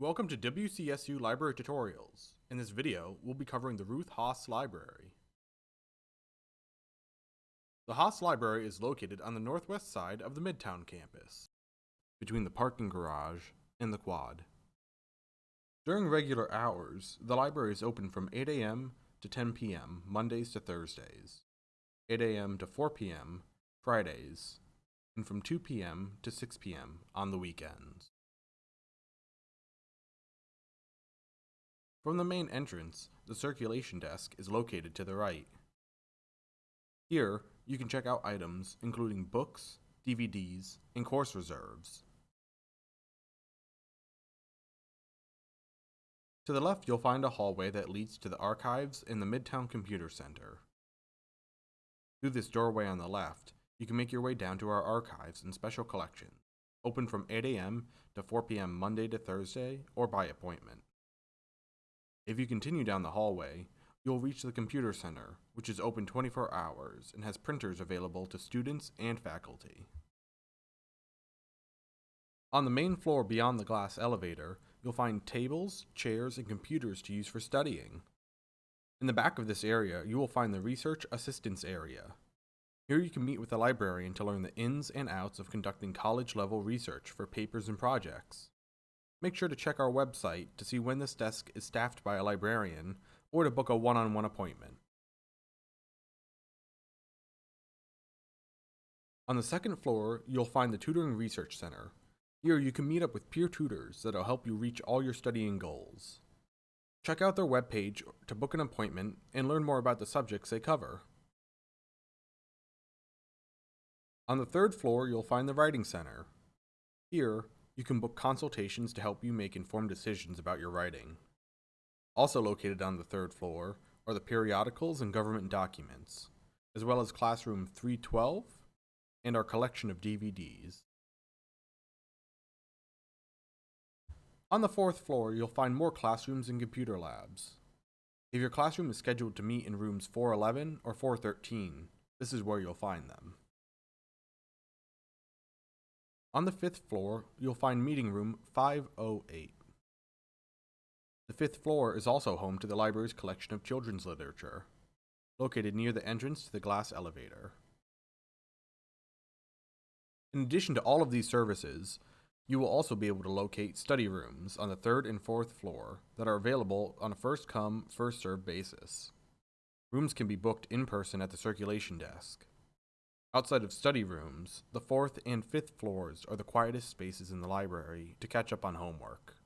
Welcome to WCSU Library Tutorials. In this video, we'll be covering the Ruth Haas Library. The Haas Library is located on the northwest side of the Midtown campus, between the parking garage and the quad. During regular hours, the library is open from 8 a.m. to 10 p.m. Mondays to Thursdays, 8 a.m. to 4 p.m. Fridays, and from 2 p.m. to 6 p.m. on the weekends. From the main entrance, the circulation desk is located to the right. Here, you can check out items including books, DVDs, and course reserves. To the left, you'll find a hallway that leads to the archives in the Midtown Computer Center. Through this doorway on the left, you can make your way down to our archives and special collections, open from 8 a.m. to 4 p.m. Monday to Thursday or by appointment. If you continue down the hallway, you'll reach the computer center, which is open 24 hours and has printers available to students and faculty. On the main floor beyond the glass elevator, you'll find tables, chairs, and computers to use for studying. In the back of this area, you will find the Research Assistance Area. Here you can meet with a librarian to learn the ins and outs of conducting college-level research for papers and projects. Make sure to check our website to see when this desk is staffed by a librarian or to book a one-on-one appointment. On the second floor, you'll find the Tutoring Research Center. Here you can meet up with peer tutors that'll help you reach all your studying goals. Check out their webpage to book an appointment and learn more about the subjects they cover. On the third floor, you'll find the Writing Center. Here, you can book consultations to help you make informed decisions about your writing. Also located on the third floor are the periodicals and government documents, as well as Classroom 312 and our collection of DVDs. On the fourth floor, you'll find more classrooms and computer labs. If your classroom is scheduled to meet in rooms 411 or 413, this is where you'll find them. On the fifth floor, you'll find meeting room 508. The fifth floor is also home to the library's collection of children's literature, located near the entrance to the glass elevator. In addition to all of these services, you will also be able to locate study rooms on the third and fourth floor that are available on a first come, first served basis. Rooms can be booked in person at the circulation desk. Outside of study rooms, the fourth and fifth floors are the quietest spaces in the library to catch up on homework.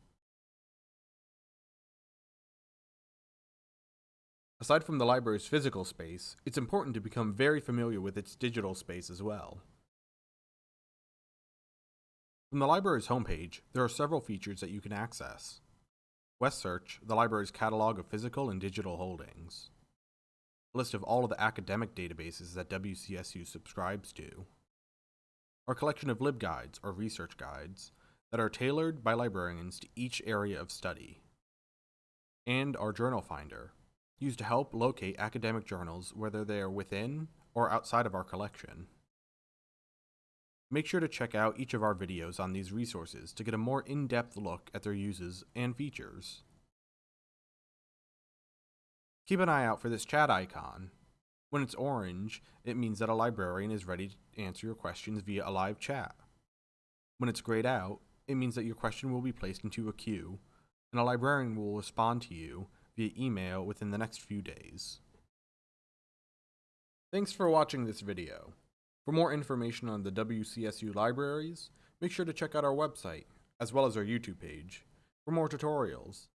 Aside from the library's physical space, it's important to become very familiar with its digital space as well. From the library's homepage, there are several features that you can access. West Search, the library's catalog of physical and digital holdings list of all of the academic databases that WCSU subscribes to, our collection of LibGuides or research guides that are tailored by librarians to each area of study, and our Journal Finder, used to help locate academic journals whether they are within or outside of our collection. Make sure to check out each of our videos on these resources to get a more in-depth look at their uses and features. Keep an eye out for this chat icon. When it's orange, it means that a librarian is ready to answer your questions via a live chat. When it's grayed out, it means that your question will be placed into a queue, and a librarian will respond to you via email within the next few days. Thanks for watching this video. For more information on the WCSU libraries, make sure to check out our website, as well as our YouTube page, for more tutorials.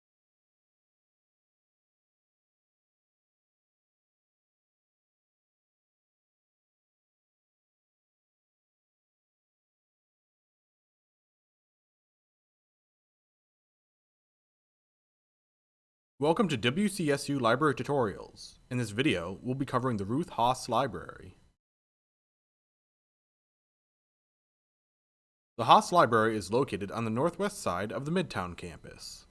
Welcome to WCSU Library Tutorials. In this video, we'll be covering the Ruth Haas Library. The Haas Library is located on the northwest side of the Midtown campus.